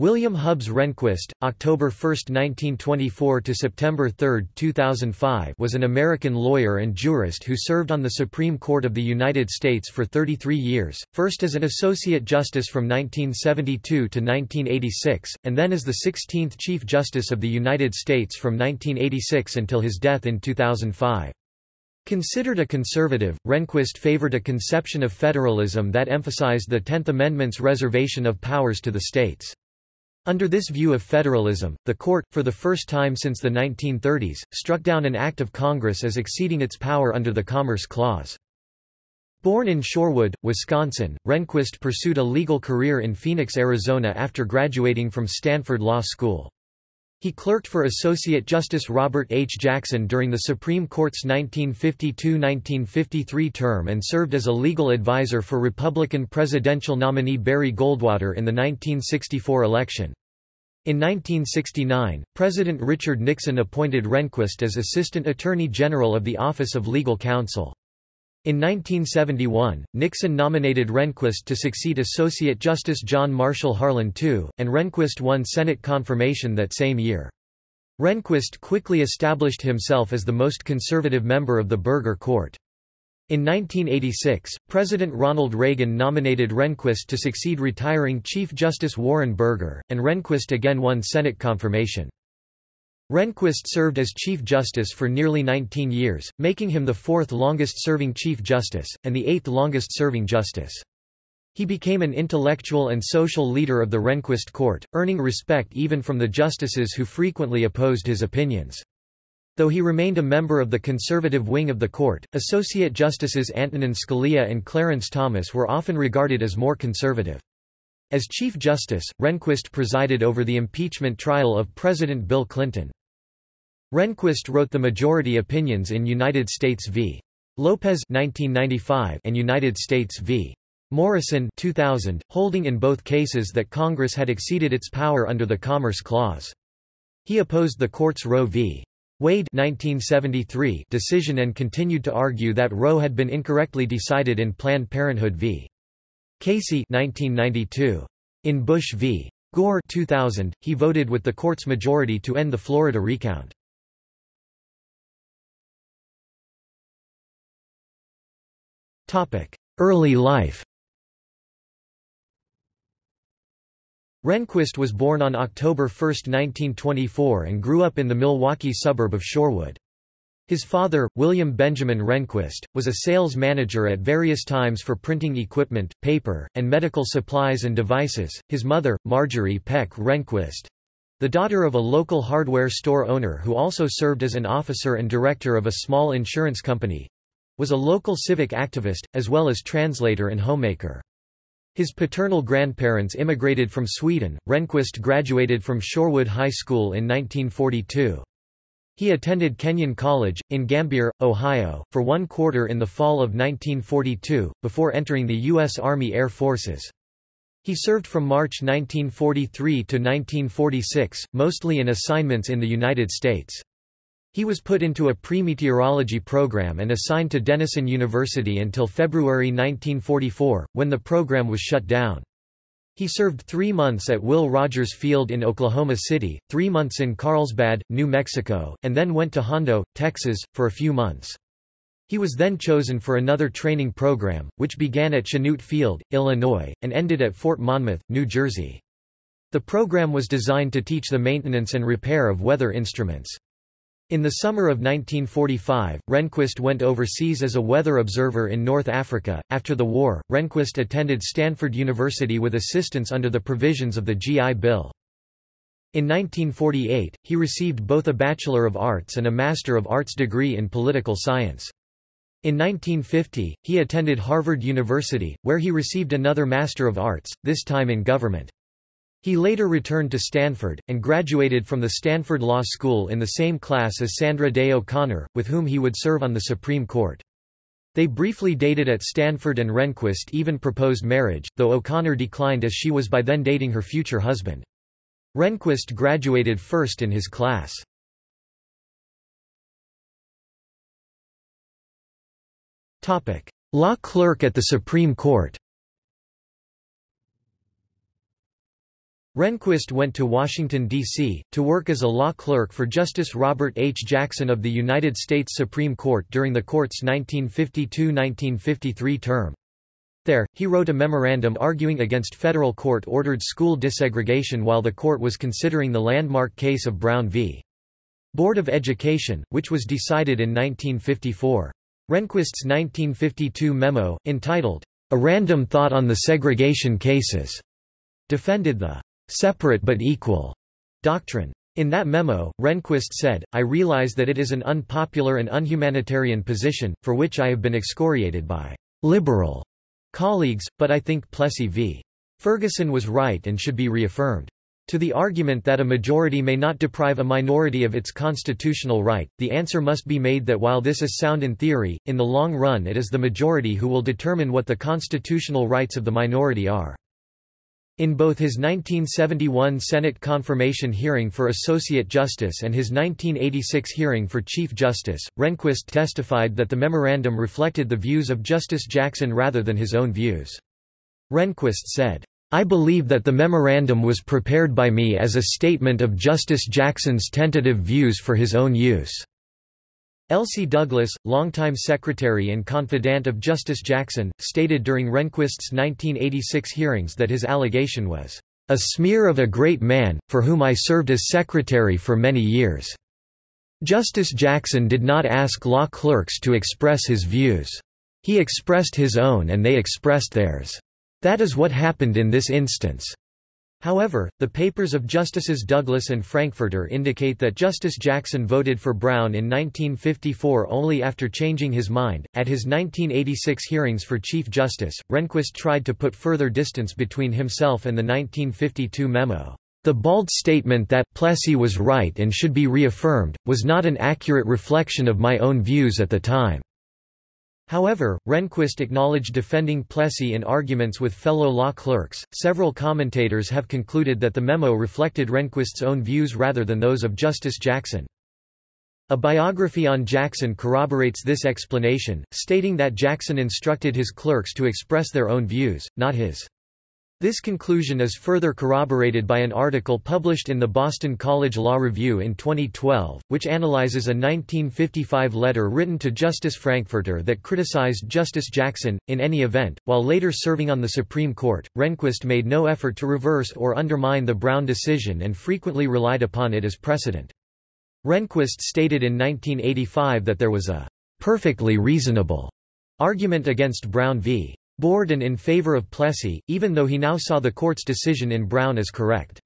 William Hubbs Rehnquist, October 1, 1924 to September 3, 2005, was an American lawyer and jurist who served on the Supreme Court of the United States for 33 years, first as an associate justice from 1972 to 1986, and then as the 16th Chief Justice of the United States from 1986 until his death in 2005. Considered a conservative, Rehnquist favored a conception of federalism that emphasized the Tenth Amendment's reservation of powers to the states. Under this view of federalism, the court, for the first time since the 1930s, struck down an act of Congress as exceeding its power under the Commerce Clause. Born in Shorewood, Wisconsin, Rehnquist pursued a legal career in Phoenix, Arizona after graduating from Stanford Law School. He clerked for Associate Justice Robert H. Jackson during the Supreme Court's 1952–1953 term and served as a legal advisor for Republican presidential nominee Barry Goldwater in the 1964 election. In 1969, President Richard Nixon appointed Rehnquist as Assistant Attorney General of the Office of Legal Counsel. In 1971, Nixon nominated Rehnquist to succeed Associate Justice John Marshall Harlan II, and Rehnquist won Senate confirmation that same year. Rehnquist quickly established himself as the most conservative member of the Burger Court. In 1986, President Ronald Reagan nominated Rehnquist to succeed retiring Chief Justice Warren Burger, and Rehnquist again won Senate confirmation. Rehnquist served as Chief Justice for nearly 19 years, making him the fourth longest-serving Chief Justice, and the eighth longest-serving Justice. He became an intellectual and social leader of the Rehnquist court, earning respect even from the justices who frequently opposed his opinions. Though he remained a member of the conservative wing of the court, Associate Justices Antonin Scalia and Clarence Thomas were often regarded as more conservative. As Chief Justice, Rehnquist presided over the impeachment trial of President Bill Clinton. Rehnquist wrote the majority opinions in United States v. Lopez 1995 and United States v. Morrison 2000, holding in both cases that Congress had exceeded its power under the Commerce Clause. He opposed the court's Roe v. Wade 1973 decision and continued to argue that Roe had been incorrectly decided in Planned Parenthood v. Casey 1992. In Bush v. Gore 2000, he voted with the court's majority to end the Florida recount. Early life Rehnquist was born on October 1, 1924 and grew up in the Milwaukee suburb of Shorewood. His father, William Benjamin Rehnquist, was a sales manager at various times for printing equipment, paper, and medical supplies and devices. His mother, Marjorie Peck Rehnquist, the daughter of a local hardware store owner who also served as an officer and director of a small insurance company, was a local civic activist, as well as translator and homemaker. His paternal grandparents immigrated from Sweden. Rehnquist graduated from Shorewood High School in 1942. He attended Kenyon College, in Gambier, Ohio, for one quarter in the fall of 1942, before entering the U.S. Army Air Forces. He served from March 1943 to 1946, mostly in assignments in the United States. He was put into a pre-meteorology program and assigned to Denison University until February 1944, when the program was shut down. He served three months at Will Rogers Field in Oklahoma City, three months in Carlsbad, New Mexico, and then went to Hondo, Texas, for a few months. He was then chosen for another training program, which began at Chanute Field, Illinois, and ended at Fort Monmouth, New Jersey. The program was designed to teach the maintenance and repair of weather instruments. In the summer of 1945, Rehnquist went overseas as a weather observer in North Africa. After the war, Rehnquist attended Stanford University with assistance under the provisions of the GI Bill. In 1948, he received both a Bachelor of Arts and a Master of Arts degree in political science. In 1950, he attended Harvard University, where he received another Master of Arts, this time in government. He later returned to Stanford, and graduated from the Stanford Law School in the same class as Sandra Day O'Connor, with whom he would serve on the Supreme Court. They briefly dated at Stanford and Rehnquist even proposed marriage, though O'Connor declined as she was by then dating her future husband. Rehnquist graduated first in his class. Law clerk at the Supreme Court Rehnquist went to Washington, D.C., to work as a law clerk for Justice Robert H. Jackson of the United States Supreme Court during the court's 1952–1953 term. There, he wrote a memorandum arguing against federal court-ordered school desegregation while the court was considering the landmark case of Brown v. Board of Education, which was decided in 1954. Rehnquist's 1952 memo, entitled, A Random Thought on the Segregation Cases, defended the separate but equal doctrine. In that memo, Rehnquist said, I realize that it is an unpopular and unhumanitarian position, for which I have been excoriated by liberal colleagues, but I think Plessy v. Ferguson was right and should be reaffirmed. To the argument that a majority may not deprive a minority of its constitutional right, the answer must be made that while this is sound in theory, in the long run it is the majority who will determine what the constitutional rights of the minority are. In both his 1971 Senate confirmation hearing for Associate Justice and his 1986 hearing for Chief Justice, Rehnquist testified that the memorandum reflected the views of Justice Jackson rather than his own views. Rehnquist said, I believe that the memorandum was prepared by me as a statement of Justice Jackson's tentative views for his own use. Elsie Douglas, longtime secretary and confidant of Justice Jackson, stated during Rehnquist's 1986 hearings that his allegation was, "...a smear of a great man, for whom I served as secretary for many years." Justice Jackson did not ask law clerks to express his views. He expressed his own and they expressed theirs. That is what happened in this instance. However, the papers of Justices Douglas and Frankfurter indicate that Justice Jackson voted for Brown in 1954 only after changing his mind. At his 1986 hearings for Chief Justice, Rehnquist tried to put further distance between himself and the 1952 memo. The bald statement that Plessy was right and should be reaffirmed, was not an accurate reflection of my own views at the time. However, Rehnquist acknowledged defending Plessy in arguments with fellow law clerks. Several commentators have concluded that the memo reflected Rehnquist's own views rather than those of Justice Jackson. A biography on Jackson corroborates this explanation, stating that Jackson instructed his clerks to express their own views, not his. This conclusion is further corroborated by an article published in the Boston College Law Review in 2012, which analyzes a 1955 letter written to Justice Frankfurter that criticized Justice Jackson. In any event, while later serving on the Supreme Court, Rehnquist made no effort to reverse or undermine the Brown decision and frequently relied upon it as precedent. Rehnquist stated in 1985 that there was a perfectly reasonable argument against Brown v. Board and in favor of Plessy, even though he now saw the court's decision in Brown as correct.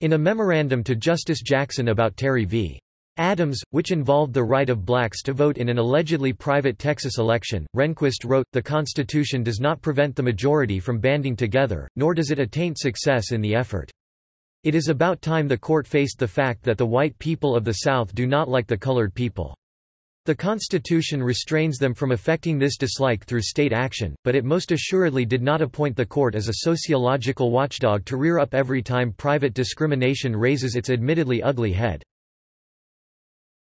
In a memorandum to Justice Jackson about Terry v. Adams, which involved the right of blacks to vote in an allegedly private Texas election, Rehnquist wrote, The Constitution does not prevent the majority from banding together, nor does it attaint success in the effort. It is about time the court faced the fact that the white people of the South do not like the colored people. The Constitution restrains them from affecting this dislike through state action, but it most assuredly did not appoint the court as a sociological watchdog to rear up every time private discrimination raises its admittedly ugly head.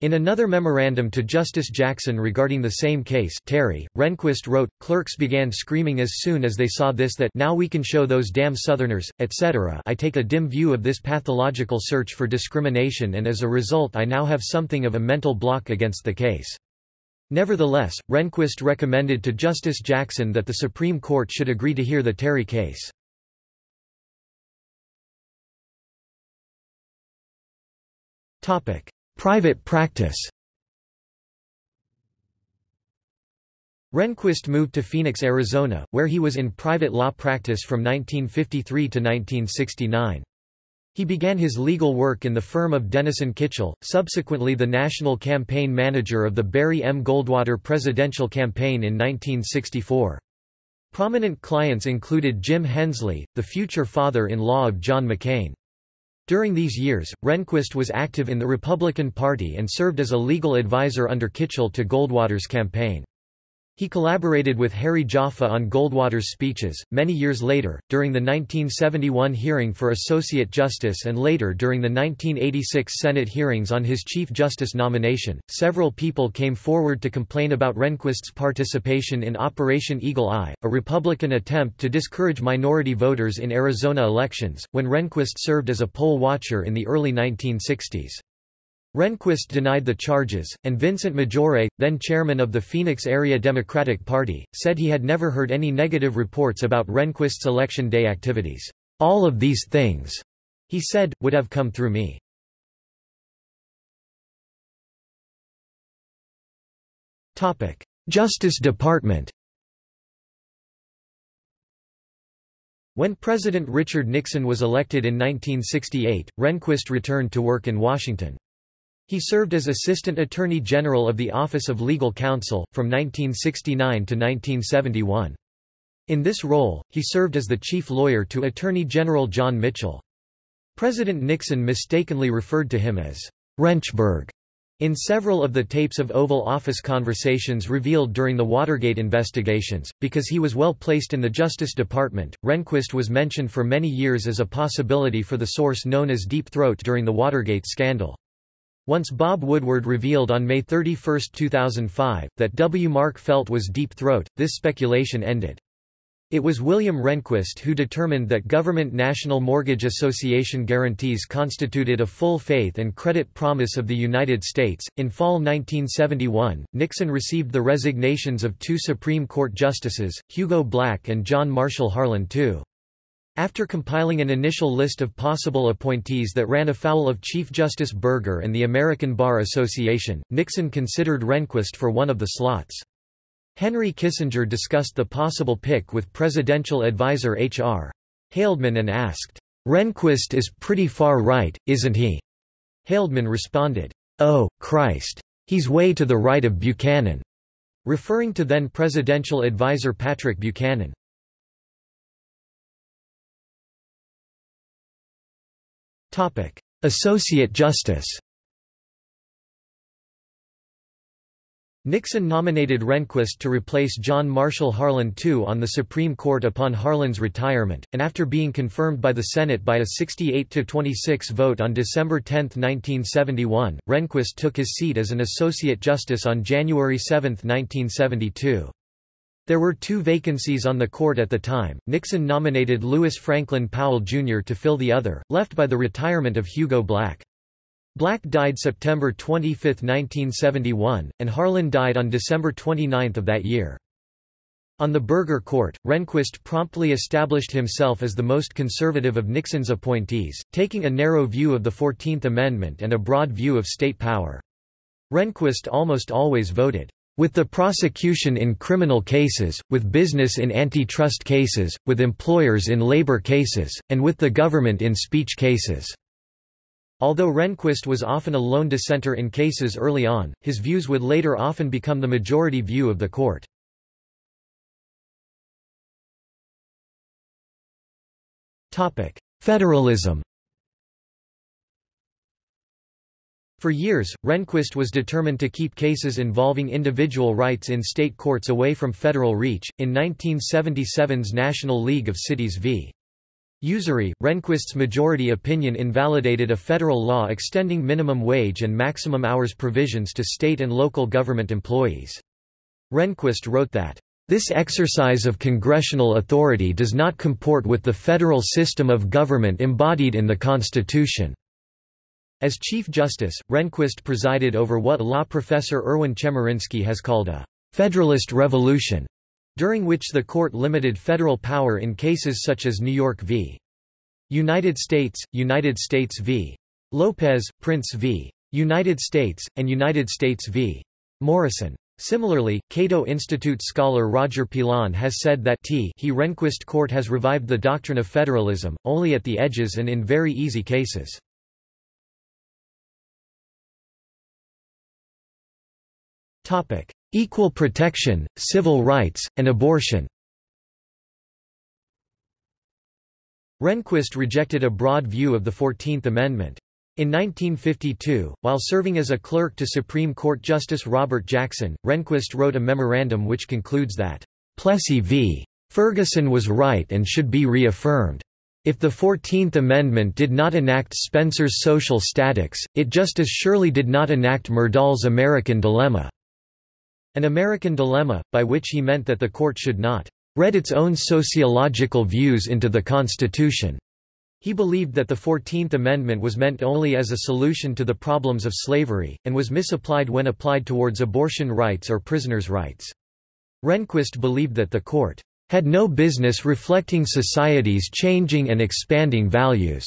In another memorandum to Justice Jackson regarding the same case Terry, Rehnquist wrote, Clerks began screaming as soon as they saw this that now we can show those damn Southerners, etc. I take a dim view of this pathological search for discrimination and as a result I now have something of a mental block against the case. Nevertheless, Rehnquist recommended to Justice Jackson that the Supreme Court should agree to hear the Terry case. Topic. Private practice Rehnquist moved to Phoenix, Arizona, where he was in private law practice from 1953 to 1969. He began his legal work in the firm of Denison Kitchel, subsequently the national campaign manager of the Barry M. Goldwater presidential campaign in 1964. Prominent clients included Jim Hensley, the future father-in-law of John McCain. During these years, Rehnquist was active in the Republican Party and served as a legal advisor under Kitchel to Goldwater's campaign. He collaborated with Harry Jaffa on Goldwater's speeches. Many years later, during the 1971 hearing for Associate Justice and later during the 1986 Senate hearings on his Chief Justice nomination, several people came forward to complain about Rehnquist's participation in Operation Eagle Eye, a Republican attempt to discourage minority voters in Arizona elections, when Rehnquist served as a poll watcher in the early 1960s. Rehnquist denied the charges, and Vincent Maggiore, then chairman of the Phoenix Area Democratic Party, said he had never heard any negative reports about Rehnquist's election day activities. All of these things, he said, would have come through me. Justice Department When President Richard Nixon was elected in 1968, Rehnquist returned to work in Washington. He served as Assistant Attorney General of the Office of Legal Counsel, from 1969 to 1971. In this role, he served as the chief lawyer to Attorney General John Mitchell. President Nixon mistakenly referred to him as Renchburg in several of the tapes of Oval Office conversations revealed during the Watergate investigations, because he was well placed in the Justice Department, Rehnquist was mentioned for many years as a possibility for the source known as Deep Throat during the Watergate scandal. Once Bob Woodward revealed on May 31, 2005, that W. Mark Felt was Deep Throat, this speculation ended. It was William Rehnquist who determined that Government National Mortgage Association guarantees constituted a full faith and credit promise of the United States. In fall 1971, Nixon received the resignations of two Supreme Court justices, Hugo Black and John Marshall Harlan II. After compiling an initial list of possible appointees that ran afoul of Chief Justice Burger and the American Bar Association, Nixon considered Rehnquist for one of the slots. Henry Kissinger discussed the possible pick with presidential advisor H.R. Haldeman and asked, "'Rehnquist is pretty far right, isn't he?' Haldeman responded, "'Oh, Christ. He's way to the right of Buchanan,' referring to then presidential advisor Patrick Buchanan. Associate Justice Nixon nominated Rehnquist to replace John Marshall Harlan II on the Supreme Court upon Harlan's retirement, and after being confirmed by the Senate by a 68-26 vote on December 10, 1971, Rehnquist took his seat as an Associate Justice on January 7, 1972. There were two vacancies on the court at the time. Nixon nominated Lewis Franklin Powell Jr. to fill the other, left by the retirement of Hugo Black. Black died September 25, 1971, and Harlan died on December 29 of that year. On the Burger Court, Rehnquist promptly established himself as the most conservative of Nixon's appointees, taking a narrow view of the Fourteenth Amendment and a broad view of state power. Rehnquist almost always voted with the prosecution in criminal cases, with business in antitrust cases, with employers in labor cases, and with the government in speech cases." Although Rehnquist was often a lone dissenter in cases early on, his views would later often become the majority view of the court. Federalism For years, Rehnquist was determined to keep cases involving individual rights in state courts away from federal reach. In 1977's National League of Cities v. Usery, Rehnquist's majority opinion invalidated a federal law extending minimum wage and maximum hours provisions to state and local government employees. Rehnquist wrote that, this exercise of congressional authority does not comport with the federal system of government embodied in the Constitution. As Chief Justice, Rehnquist presided over what law professor Erwin Chemerinsky has called a «Federalist Revolution», during which the court limited federal power in cases such as New York v. United States, United States v. Lopez, Printz v. United States, and United States v. Morrison. Similarly, Cato Institute scholar Roger Pilon has said that T he Rehnquist court has revived the doctrine of federalism, only at the edges and in very easy cases. Equal protection, civil rights, and abortion Rehnquist rejected a broad view of the Fourteenth Amendment. In 1952, while serving as a clerk to Supreme Court Justice Robert Jackson, Rehnquist wrote a memorandum which concludes that, "...Plessy v. Ferguson was right and should be reaffirmed. If the Fourteenth Amendment did not enact Spencer's social statics, it just as surely did not enact Myrdal's American dilemma." An American dilemma, by which he meant that the court should not read its own sociological views into the Constitution. He believed that the Fourteenth Amendment was meant only as a solution to the problems of slavery, and was misapplied when applied towards abortion rights or prisoners' rights. Rehnquist believed that the court had no business reflecting society's changing and expanding values,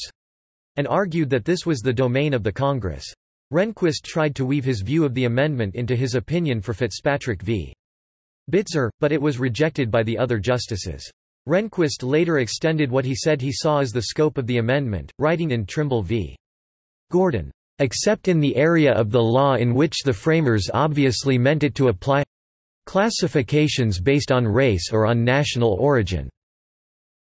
and argued that this was the domain of the Congress. Rehnquist tried to weave his view of the amendment into his opinion for Fitzpatrick v. Bitzer, but it was rejected by the other justices. Rehnquist later extended what he said he saw as the scope of the amendment, writing in Trimble v. Gordon, "...except in the area of the law in which the framers obviously meant it to apply classifications based on race or on national origin."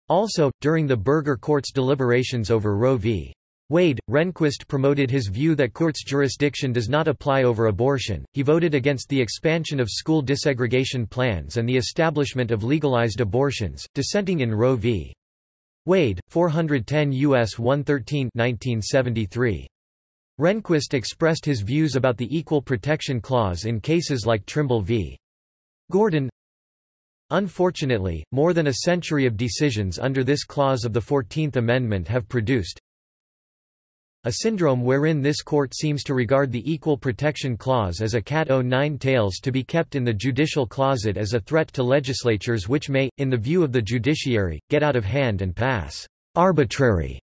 Also, during the Burger Court's deliberations over Roe v. Wade, Rehnquist promoted his view that court's jurisdiction does not apply over abortion. He voted against the expansion of school desegregation plans and the establishment of legalized abortions, dissenting in Roe v. Wade, 410 U.S. 113 1973. Rehnquist expressed his views about the Equal Protection Clause in cases like Trimble v. Gordon. Unfortunately, more than a century of decisions under this clause of the Fourteenth Amendment have produced, a syndrome wherein this court seems to regard the Equal Protection Clause as a cat o' nine tails to be kept in the judicial closet as a threat to legislatures which may, in the view of the judiciary, get out of hand and pass arbitrary,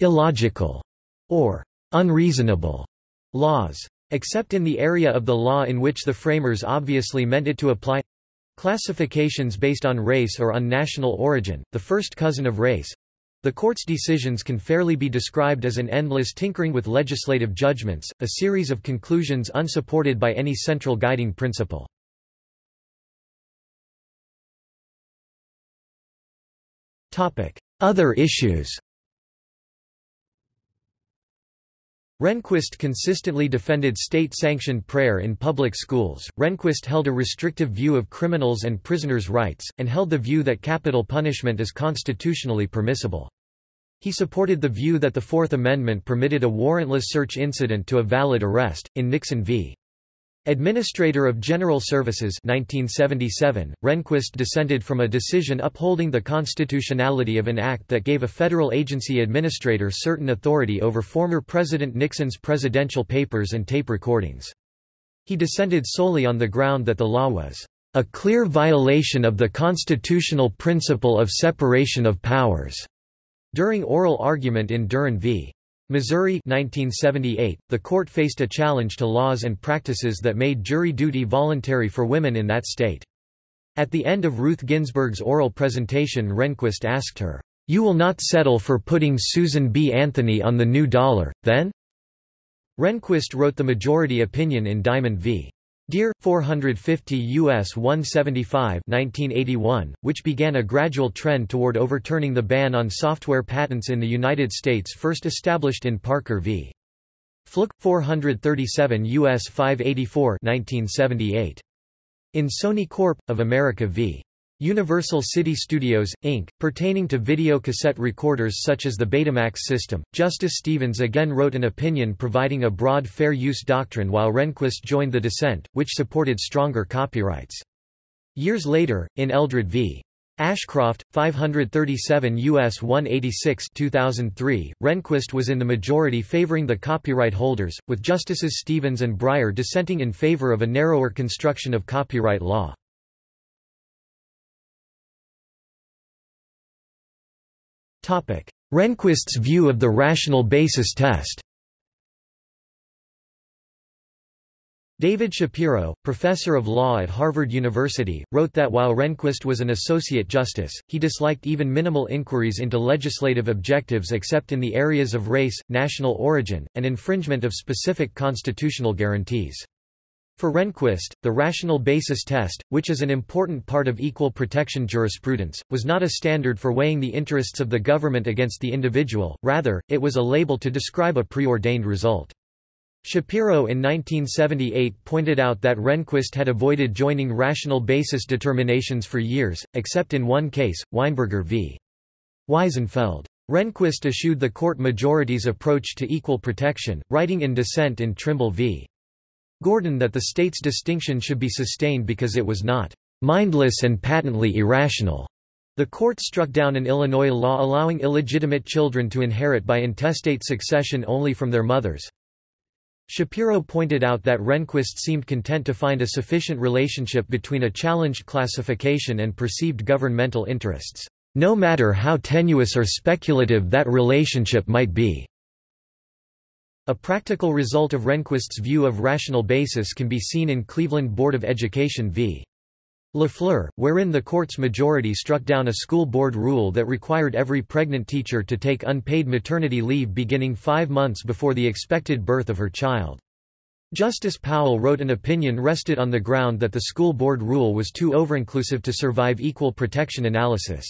illogical, or unreasonable laws. Except in the area of the law in which the framers obviously meant it to apply classifications based on race or on national origin, the first cousin of race, the court's decisions can fairly be described as an endless tinkering with legislative judgments, a series of conclusions unsupported by any central guiding principle. Other issues Rehnquist consistently defended state-sanctioned prayer in public schools. Rehnquist held a restrictive view of criminals' and prisoners' rights, and held the view that capital punishment is constitutionally permissible. He supported the view that the Fourth Amendment permitted a warrantless search incident to a valid arrest. In Nixon v. Administrator of General Services 1977, Rehnquist dissented from a decision upholding the constitutionality of an act that gave a federal agency administrator certain authority over former President Nixon's presidential papers and tape recordings. He dissented solely on the ground that the law was a clear violation of the constitutional principle of separation of powers. During oral argument in Duran v. Missouri 1978, the court faced a challenge to laws and practices that made jury duty voluntary for women in that state. At the end of Ruth Ginsburg's oral presentation Rehnquist asked her, "'You will not settle for putting Susan B. Anthony on the new dollar, then?' Rehnquist wrote the majority opinion in Diamond v. Diehr 450 US 175 1981, which began a gradual trend toward overturning the ban on software patents in the United States first established in Parker v. Flook 437 US 584 1978. In Sony Corp. of America v. Universal City Studios, Inc., pertaining to video cassette recorders such as the Betamax system, Justice Stevens again wrote an opinion providing a broad fair use doctrine while Rehnquist joined the dissent, which supported stronger copyrights. Years later, in Eldred v. Ashcroft, 537 U.S. 186 2003, Rehnquist was in the majority favoring the copyright holders, with Justices Stevens and Breyer dissenting in favor of a narrower construction of copyright law. Rehnquist's view of the rational basis test David Shapiro, professor of law at Harvard University, wrote that while Rehnquist was an associate justice, he disliked even minimal inquiries into legislative objectives except in the areas of race, national origin, and infringement of specific constitutional guarantees. For Rehnquist, the rational basis test, which is an important part of equal protection jurisprudence, was not a standard for weighing the interests of the government against the individual, rather, it was a label to describe a preordained result. Shapiro in 1978 pointed out that Rehnquist had avoided joining rational basis determinations for years, except in one case, Weinberger v. Wiesenfeld. Rehnquist eschewed the court majority's approach to equal protection, writing in dissent in Trimble v. Gordon that the state's distinction should be sustained because it was not mindless and patently irrational. The court struck down an Illinois law allowing illegitimate children to inherit by intestate succession only from their mothers. Shapiro pointed out that Rehnquist seemed content to find a sufficient relationship between a challenged classification and perceived governmental interests, no matter how tenuous or speculative that relationship might be. A practical result of Rehnquist's view of rational basis can be seen in Cleveland Board of Education v. Lafleur, wherein the court's majority struck down a school board rule that required every pregnant teacher to take unpaid maternity leave beginning five months before the expected birth of her child. Justice Powell wrote an opinion rested on the ground that the school board rule was too overinclusive to survive equal protection analysis.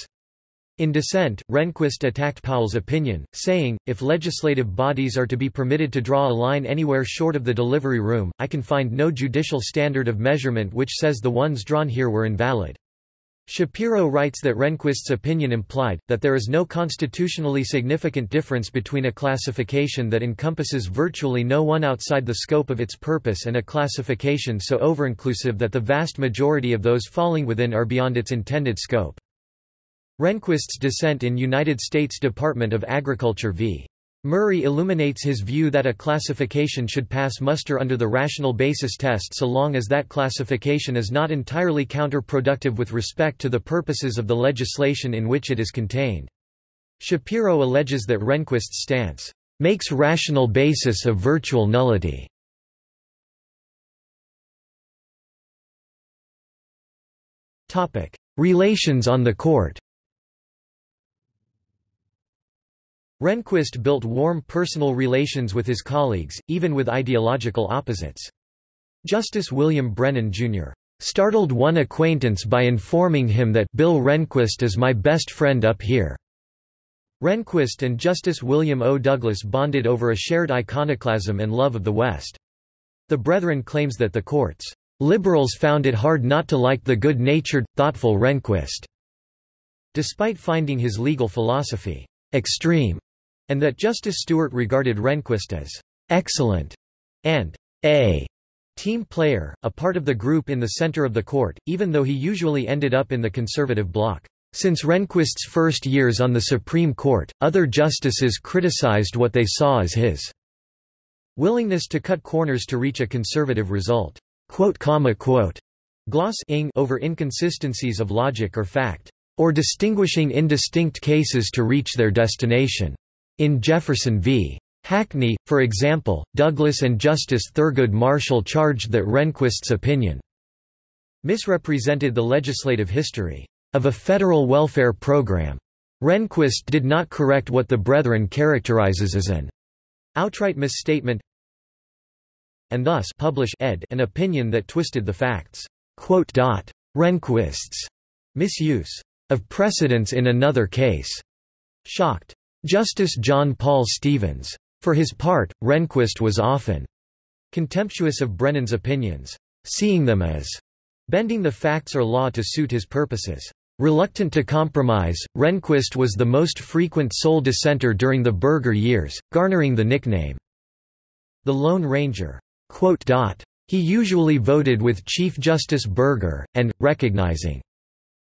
In dissent, Rehnquist attacked Powell's opinion, saying, if legislative bodies are to be permitted to draw a line anywhere short of the delivery room, I can find no judicial standard of measurement which says the ones drawn here were invalid. Shapiro writes that Rehnquist's opinion implied, that there is no constitutionally significant difference between a classification that encompasses virtually no one outside the scope of its purpose and a classification so overinclusive that the vast majority of those falling within are beyond its intended scope. Rehnquist's dissent in United States Department of Agriculture v. Murry illuminates his view that a classification should pass muster under the rational basis test so long as that classification is not entirely counterproductive with respect to the purposes of the legislation in which it is contained. Shapiro alleges that Rehnquist's stance makes rational basis a virtual nullity. Relations on the court Rehnquist built warm personal relations with his colleagues, even with ideological opposites. Justice William Brennan, Jr. startled one acquaintance by informing him that Bill Rehnquist is my best friend up here. Rehnquist and Justice William O. Douglas bonded over a shared iconoclasm and love of the West. The Brethren claims that the court's liberals found it hard not to like the good-natured, thoughtful Rehnquist, despite finding his legal philosophy extreme and that Justice Stewart regarded Rehnquist as excellent and a team player, a part of the group in the center of the court, even though he usually ended up in the conservative bloc. Since Rehnquist's first years on the Supreme Court, other justices criticized what they saw as his willingness to cut corners to reach a conservative result. Quote, comma, quote, gloss ing over inconsistencies of logic or fact, or distinguishing indistinct cases to reach their destination. In Jefferson v. Hackney, for example, Douglas and Justice Thurgood Marshall charged that Rehnquist's opinion misrepresented the legislative history of a federal welfare program. Rehnquist did not correct what the Brethren characterizes as an outright misstatement and thus publish ed an opinion that twisted the facts. Rehnquist's misuse of precedence in another case shocked Justice John Paul Stevens. For his part, Rehnquist was often contemptuous of Brennan's opinions, seeing them as bending the facts or law to suit his purposes. Reluctant to compromise, Rehnquist was the most frequent sole dissenter during the Burger years, garnering the nickname, the Lone Ranger. He usually voted with Chief Justice Burger, and, recognizing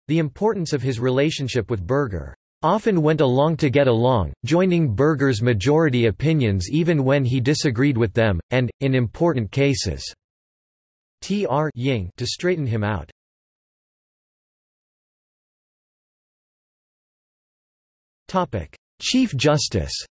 the importance of his relationship with Burger, often went along to get along, joining Burger's majority opinions even when he disagreed with them, and, in important cases, Tr Ying to straighten him out. Chief Justice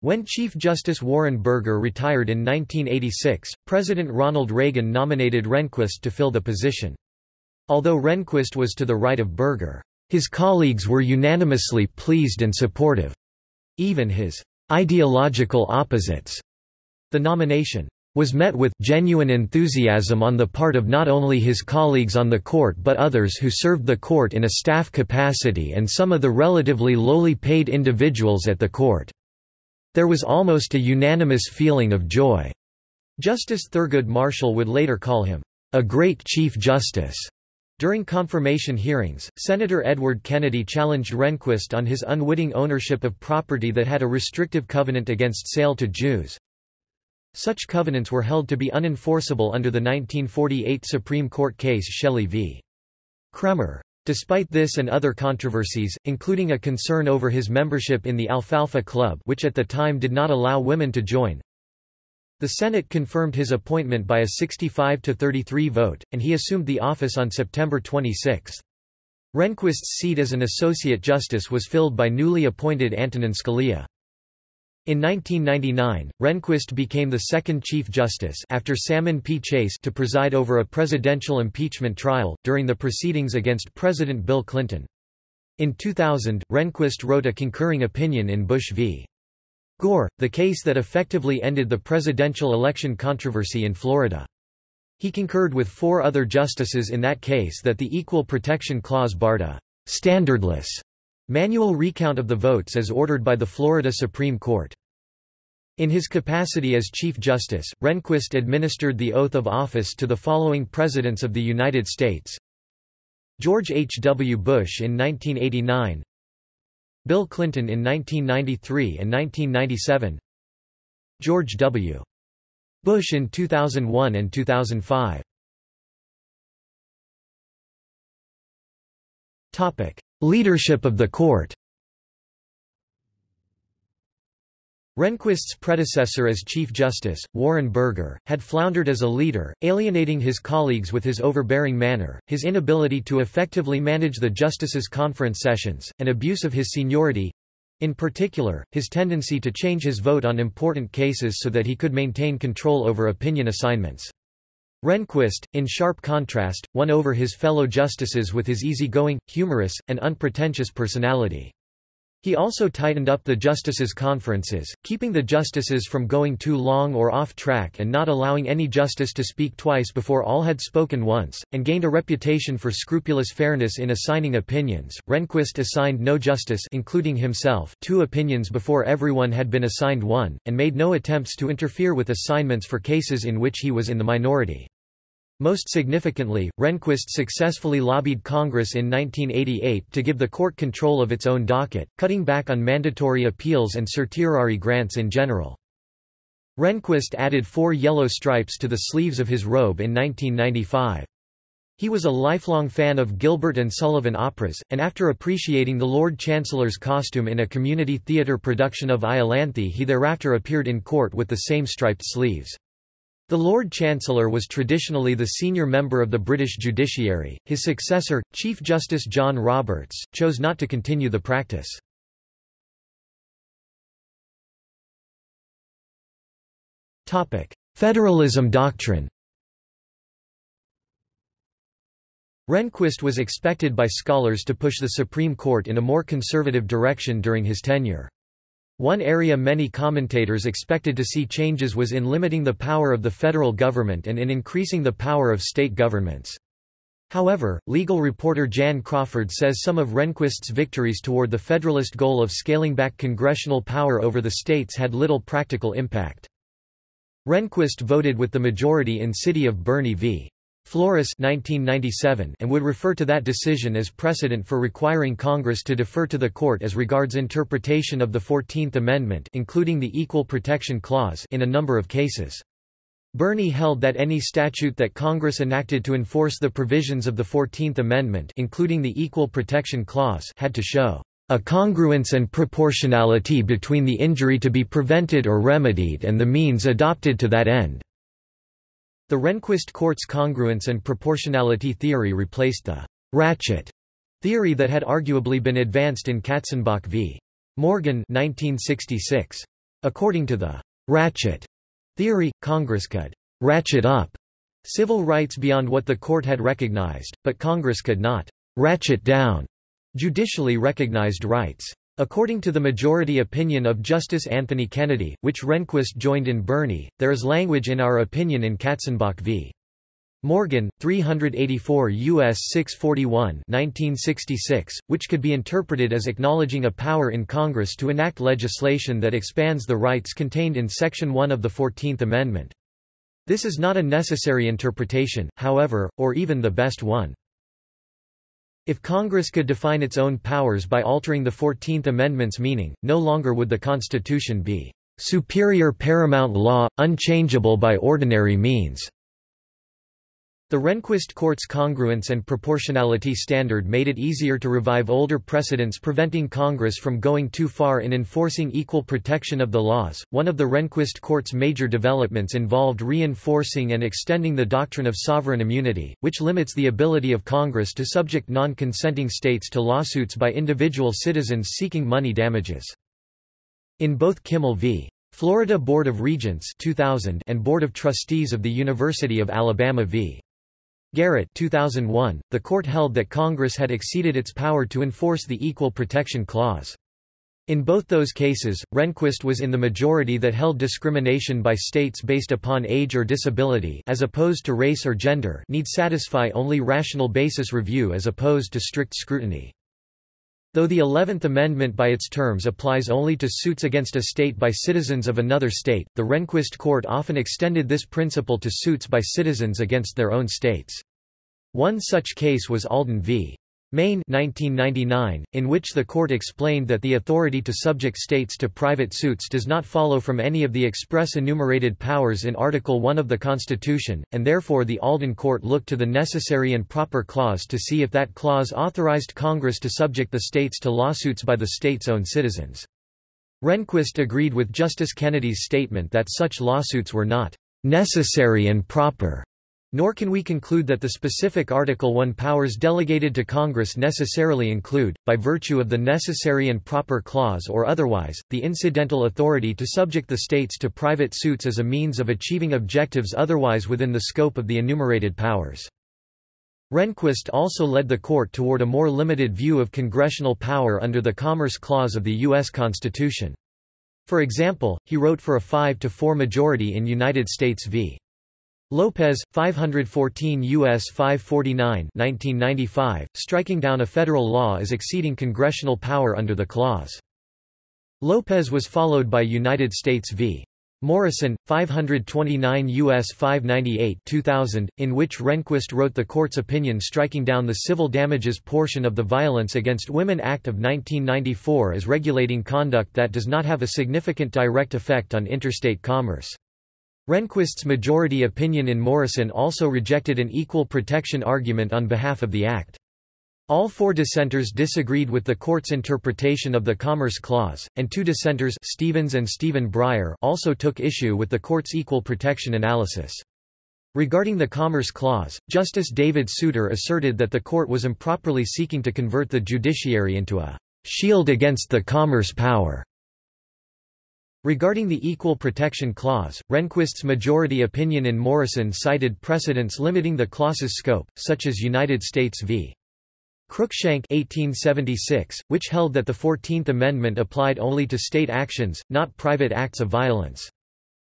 When Chief Justice Warren Burger retired in 1986, President Ronald Reagan nominated Rehnquist to fill the position. Although Rehnquist was to the right of Burger, his colleagues were unanimously pleased and supportive. Even his ideological opposites The nomination was met with genuine enthusiasm on the part of not only his colleagues on the court but others who served the court in a staff capacity and some of the relatively lowly paid individuals at the court. There was almost a unanimous feeling of joy. Justice Thurgood Marshall would later call him, "...a great Chief Justice." During confirmation hearings, Senator Edward Kennedy challenged Rehnquist on his unwitting ownership of property that had a restrictive covenant against sale to Jews. Such covenants were held to be unenforceable under the 1948 Supreme Court case Shelley v. Kraemer. Despite this and other controversies, including a concern over his membership in the Alfalfa Club which at the time did not allow women to join, the Senate confirmed his appointment by a 65–33 vote, and he assumed the office on September 26. Rehnquist's seat as an Associate Justice was filled by newly appointed Antonin Scalia. In 1999, Rehnquist became the second Chief Justice after Salmon P. Chase to preside over a presidential impeachment trial, during the proceedings against President Bill Clinton. In 2000, Rehnquist wrote a concurring opinion in Bush v. Gore, the case that effectively ended the presidential election controversy in Florida. He concurred with four other justices in that case that the Equal Protection Clause barred a standardless Manual recount of the votes as ordered by the Florida Supreme Court. In his capacity as Chief Justice, Rehnquist administered the oath of office to the following Presidents of the United States George H. W. Bush in 1989 Bill Clinton in 1993 and 1997 George W. Bush in 2001 and 2005 Leadership of the court Rehnquist's predecessor as Chief Justice, Warren Burger, had floundered as a leader, alienating his colleagues with his overbearing manner, his inability to effectively manage the justices' conference sessions, and abuse of his seniority—in particular, his tendency to change his vote on important cases so that he could maintain control over opinion assignments. Rehnquist, in sharp contrast, won over his fellow justices with his easygoing, humorous, and unpretentious personality. He also tightened up the justices' conferences, keeping the justices from going too long or off track and not allowing any justice to speak twice before all had spoken once, and gained a reputation for scrupulous fairness in assigning opinions. Rehnquist assigned no justice including himself two opinions before everyone had been assigned one, and made no attempts to interfere with assignments for cases in which he was in the minority. Most significantly, Rehnquist successfully lobbied Congress in 1988 to give the court control of its own docket, cutting back on mandatory appeals and certiorari grants in general. Rehnquist added four yellow stripes to the sleeves of his robe in 1995. He was a lifelong fan of Gilbert and Sullivan operas, and after appreciating the Lord Chancellor's costume in a community theatre production of Iolanthe he thereafter appeared in court with the same striped sleeves. The Lord Chancellor was traditionally the senior member of the British judiciary. His successor, Chief Justice John Roberts, chose not to continue the practice. Topic: Federalism doctrine. Rehnquist was expected by scholars to push the Supreme Court in a more conservative direction during his tenure. One area many commentators expected to see changes was in limiting the power of the federal government and in increasing the power of state governments. However, legal reporter Jan Crawford says some of Rehnquist's victories toward the Federalist goal of scaling back congressional power over the states had little practical impact. Rehnquist voted with the majority in City of Boerne v. Flores 1997 and would refer to that decision as precedent for requiring Congress to defer to the court as regards interpretation of the Fourteenth Amendment including the Equal Protection Clause in a number of cases. Boerne held that any statute that Congress enacted to enforce the provisions of the Fourteenth Amendment including the Equal Protection Clause had to show a congruence and proportionality between the injury to be prevented or remedied and the means adopted to that end. The Rehnquist court's congruence and proportionality theory replaced the «ratchet» theory that had arguably been advanced in Katzenbach v. Morgan 1966. According to the «ratchet» theory, Congress could «ratchet up» civil rights beyond what the court had recognized, but Congress could not «ratchet down» judicially recognized rights. According to the majority opinion of Justice Anthony Kennedy, which Rehnquist joined in Boerne, there is language in our opinion in Katzenbach v. Morgan, 384 U.S. 641 1966, which could be interpreted as acknowledging a power in Congress to enact legislation that expands the rights contained in Section 1 of the Fourteenth Amendment. This is not a necessary interpretation, however, or even the best one. If Congress could define its own powers by altering the Fourteenth Amendment's meaning, no longer would the Constitution be superior paramount law, unchangeable by ordinary means. The Rehnquist court's congruence and proportionality standard made it easier to revive older precedents preventing Congress from going too far in enforcing equal protection of the laws. One of the Rehnquist court's major developments involved reinforcing and extending the doctrine of sovereign immunity, which limits the ability of Congress to subject non-consenting states to lawsuits by individual citizens seeking money damages. In both Kimel v. Florida Board of Regents 2000 and Board of Trustees of the University of Alabama v. Garrett 2001, the court held that Congress had exceeded its power to enforce the Equal Protection Clause. In both those cases, Rehnquist was in the majority that held discrimination by states based upon age or disability as opposed to race or gender need satisfy only rational basis review as opposed to strict scrutiny. Though the Eleventh Amendment by its terms applies only to suits against a state by citizens of another state, the Rehnquist court often extended this principle to suits by citizens against their own states. One such case was Alden v. Maine 1999, in which the court explained that the authority to subject states to private suits does not follow from any of the express enumerated powers in Article I of the Constitution, and therefore the Alden court looked to the necessary and proper clause to see if that clause authorized Congress to subject the states to lawsuits by the state's own citizens. Rehnquist agreed with Justice Kennedy's statement that such lawsuits were not necessary and proper nor can we conclude that the specific Article 1 powers delegated to Congress necessarily include, by virtue of the necessary and proper clause or otherwise, the incidental authority to subject the states to private suits as a means of achieving objectives otherwise within the scope of the enumerated powers. Rehnquist also led the court toward a more limited view of congressional power under the Commerce Clause of the U.S. Constitution. For example, he wrote for a 5 to 4 majority in United States v. Lopez, 514 U.S. 549 1995, striking down a federal law as exceeding congressional power under the clause. Lopez was followed by United States v. Morrison, 529 U.S. 598 2000, in which Rehnquist wrote the court's opinion striking down the civil damages portion of the Violence Against Women Act of 1994 as regulating conduct that does not have a significant direct effect on interstate commerce. Rehnquist's majority opinion in Morrison also rejected an equal protection argument on behalf of the Act. All four dissenters disagreed with the court's interpretation of the Commerce Clause, and two dissenters Stevens and Stephen Breyer also took issue with the court's equal protection analysis. Regarding the Commerce Clause, Justice David Souter asserted that the court was improperly seeking to convert the judiciary into a shield against the commerce power Regarding the Equal Protection Clause, Rehnquist's majority opinion in Morrison cited precedents limiting the clause's scope, such as United States v. Cruikshank 1876, which held that the Fourteenth Amendment applied only to state actions, not private acts of violence.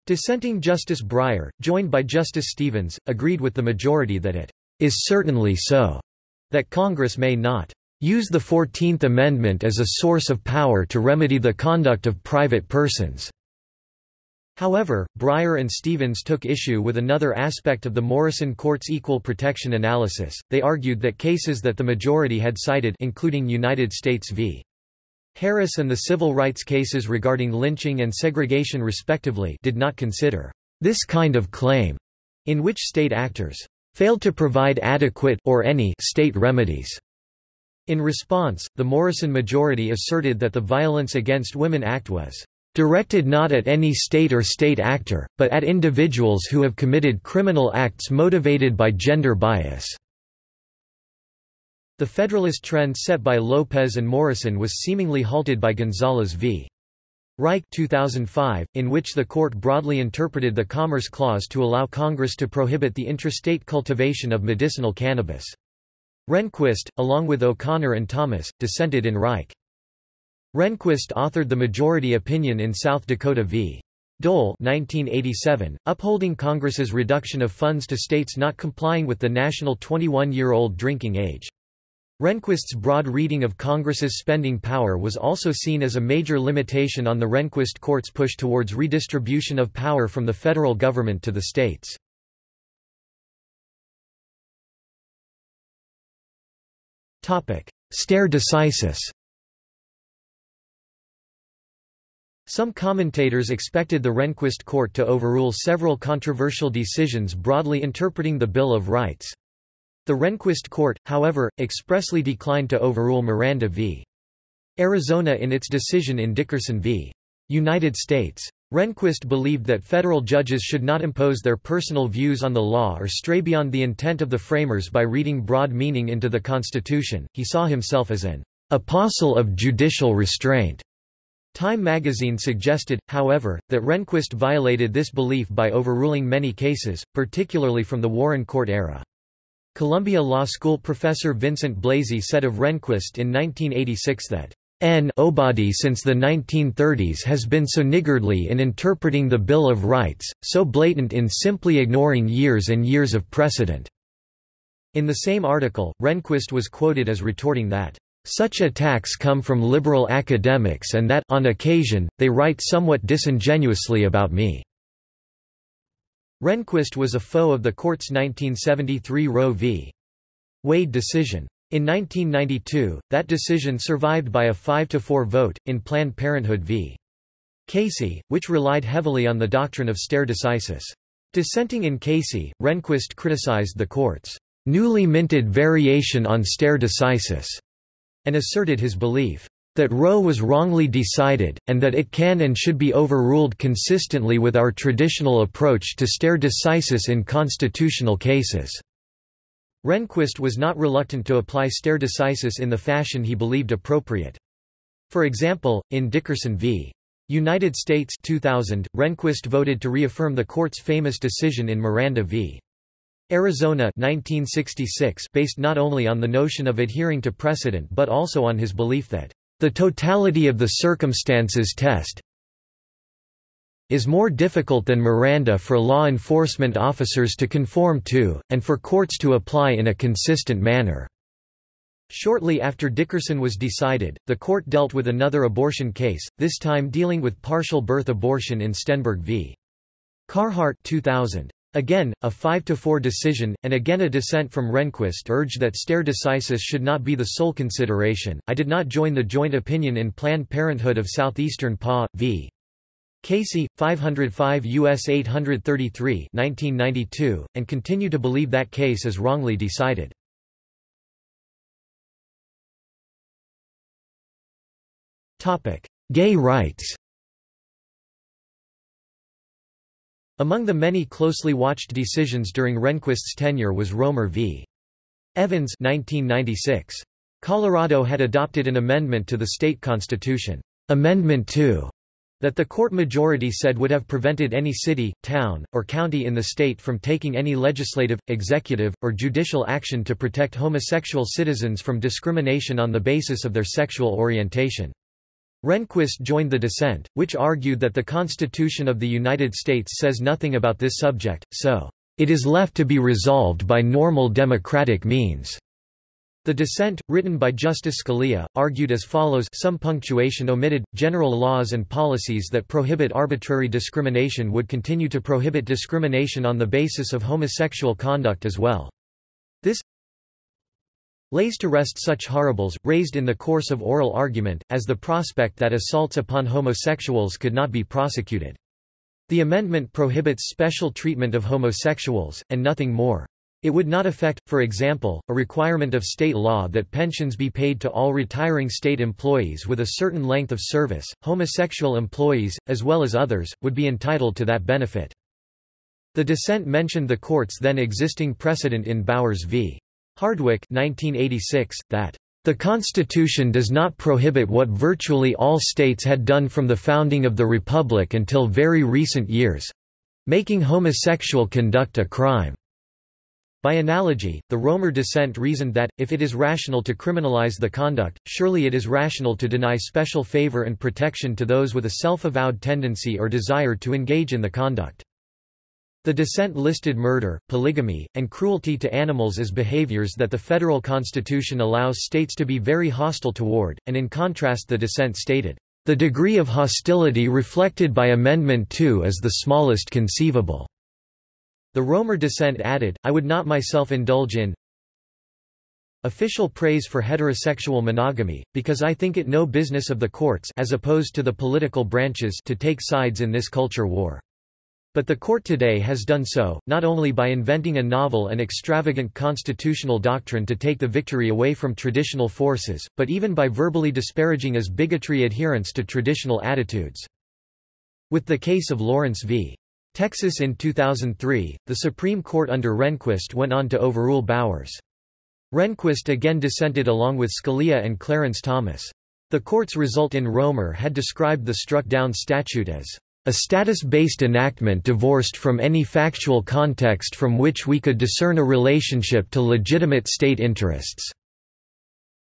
Dissenting Justice Breyer, joined by Justice Stevens, agreed with the majority that it is certainly so that Congress may not use the Fourteenth Amendment as a source of power to remedy the conduct of private persons." However, Breyer and Stevens took issue with another aspect of the Morrison Court's equal protection analysis, they argued that cases that the majority had cited including United States v. Harris and the civil rights cases regarding lynching and segregation respectively did not consider this kind of claim, in which state actors failed to provide adequate or any state remedies. In response, the Morrison majority asserted that the Violence Against Women Act was directed not at any state or state actor, but at individuals who have committed criminal acts motivated by gender bias." The Federalist trend set by Lopez and Morrison was seemingly halted by Gonzales v. Raich 2005, in which the court broadly interpreted the Commerce Clause to allow Congress to prohibit the intrastate cultivation of medicinal cannabis. Rehnquist, along with O'Connor and Thomas, dissented in Raich. Rehnquist authored the majority opinion in South Dakota v. Dole 1987, upholding Congress's reduction of funds to states not complying with the national 21-year-old drinking age. Rehnquist's broad reading of Congress's spending power was also seen as a major limitation on the Rehnquist court's push towards redistribution of power from the federal government to the states. Stare decisis Some commentators expected the Rehnquist court to overrule several controversial decisions broadly interpreting the Bill of Rights. The Rehnquist court, however, expressly declined to overrule Miranda v. Arizona in its decision in Dickerson v. United States. Rehnquist believed that federal judges should not impose their personal views on the law or stray beyond the intent of the framers by reading broad meaning into the Constitution. He saw himself as an apostle of judicial restraint Time magazine suggested, however, that Rehnquist violated this belief by overruling many cases, particularly from the Warren Court era. Columbia Law School professor Vincent Blasi said of Rehnquist in 1986 that N. Obadi since the 1930s has been so niggardly in interpreting the Bill of Rights, so blatant in simply ignoring years and years of precedent." In the same article, Rehnquist was quoted as retorting that, such attacks come from liberal academics and that on occasion, they write somewhat disingenuously about me." Rehnquist was a foe of the court's 1973 Roe v. Wade decision. In 1992, that decision survived by a 5–4 vote, in Planned Parenthood v. Casey, which relied heavily on the doctrine of stare decisis. Dissenting in Casey, Rehnquist criticized the court's newly minted variation on stare decisis and asserted his belief that Roe was wrongly decided, and that it can and should be overruled consistently with our traditional approach to stare decisis in constitutional cases." Rehnquist was not reluctant to apply stare decisis in the fashion he believed appropriate. For example, in Dickerson v. United States 2000, Rehnquist voted to reaffirm the court's famous decision in Miranda v. Arizona 1966 based not only on the notion of adhering to precedent but also on his belief that the totality of the circumstances test is more difficult than Miranda for law enforcement officers to conform to, and for courts to apply in a consistent manner." Shortly after Dickerson was decided, the court dealt with another abortion case, this time dealing with partial birth abortion in Stenberg v. Carhart 2000. Again, a 5–4 decision, and again a dissent from Rehnquist urged that stare decisis should not be the sole consideration. I did not join the joint opinion in Planned Parenthood of Southeastern PA. v. Casey, 505 U.S. 833 1992, and continue to believe that case is wrongly decided. Gay rights Among the many closely watched decisions during Rehnquist's tenure was Romer v. Evans 1996. Colorado had adopted an amendment to the state constitution, Amendment 2, that the court majority said would have prevented any city, town, or county in the state from taking any legislative, executive, or judicial action to protect homosexual citizens from discrimination on the basis of their sexual orientation. Rehnquist joined the dissent, which argued that the Constitution of the United States says nothing about this subject, so, "...it is left to be resolved by normal democratic means." The dissent, written by Justice Scalia, argued as follows some punctuation omitted, general laws and policies that prohibit arbitrary discrimination would continue to prohibit discrimination on the basis of homosexual conduct as well. This lays to rest such horribles, raised in the course of oral argument, as the prospect that assaults upon homosexuals could not be prosecuted. The amendment prohibits special treatment of homosexuals, and nothing more. It would not affect, for example, a requirement of state law that pensions be paid to all retiring state employees with a certain length of service. Homosexual employees, as well as others, would be entitled to that benefit. The dissent mentioned the court's then existing precedent in Bowers v. Hardwick 1986, that the Constitution does not prohibit what virtually all states had done from the founding of the Republic until very recent years—making homosexual conduct a crime. By analogy, the Romer dissent reasoned that, if it is rational to criminalize the conduct, surely it is rational to deny special favor and protection to those with a self-avowed tendency or desire to engage in the conduct. The dissent listed murder, polygamy, and cruelty to animals as behaviors that the federal constitution allows states to be very hostile toward, and in contrast the dissent stated, "...the degree of hostility reflected by Amendment 2 is the smallest conceivable." The Romer dissent added, I would not myself indulge in official praise for heterosexual monogamy, because I think it no business of the courts as opposed to the political branches to take sides in this culture war. But the court today has done so, not only by inventing a novel and extravagant constitutional doctrine to take the victory away from traditional forces, but even by verbally disparaging as bigotry adherence to traditional attitudes. With the case of Lawrence v. Texas in 2003, the Supreme Court under Rehnquist went on to overrule Bowers. Rehnquist again dissented along with Scalia and Clarence Thomas. The court's result in Romer had described the struck-down statute as a status-based enactment divorced from any factual context from which we could discern a relationship to legitimate state interests."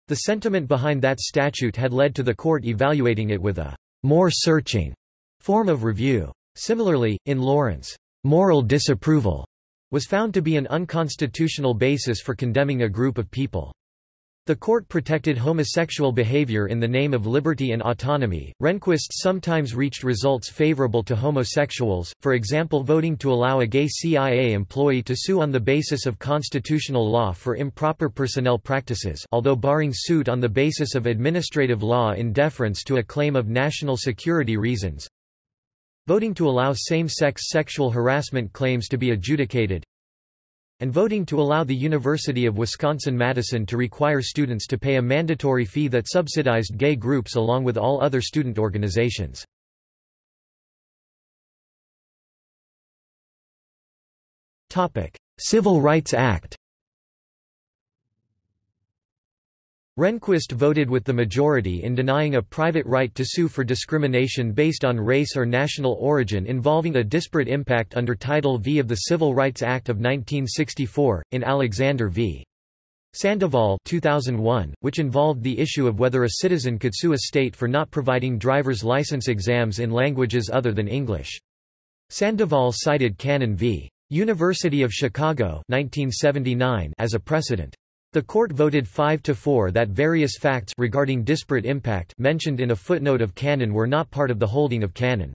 The sentiment behind that statute had led to the court evaluating it with a more searching form of review. Similarly, in Lawrence, moral disapproval was found to be an unconstitutional basis for condemning a group of people. The court protected homosexual behavior in the name of liberty and autonomy. Rehnquist sometimes reached results favorable to homosexuals, for example, voting to allow a gay CIA employee to sue on the basis of constitutional law for improper personnel practices, although barring suit on the basis of administrative law in deference to a claim of national security reasons voting to allow same-sex sexual harassment claims to be adjudicated, and voting to allow the University of Wisconsin-Madison to require students to pay a mandatory fee that subsidized gay groups along with all other student organizations. Civil Rights Act Rehnquist voted with the majority in denying a private right to sue for discrimination based on race or national origin involving a disparate impact under Title V of the Civil Rights Act of 1964, in Alexander v. Sandoval 2001, which involved the issue of whether a citizen could sue a state for not providing driver's license exams in languages other than English. Sandoval cited Cannon v. University of Chicago 1979 as a precedent. The court voted 5 to 4 that various facts regarding disparate impact mentioned in a footnote of Cannon were not part of the holding of Cannon.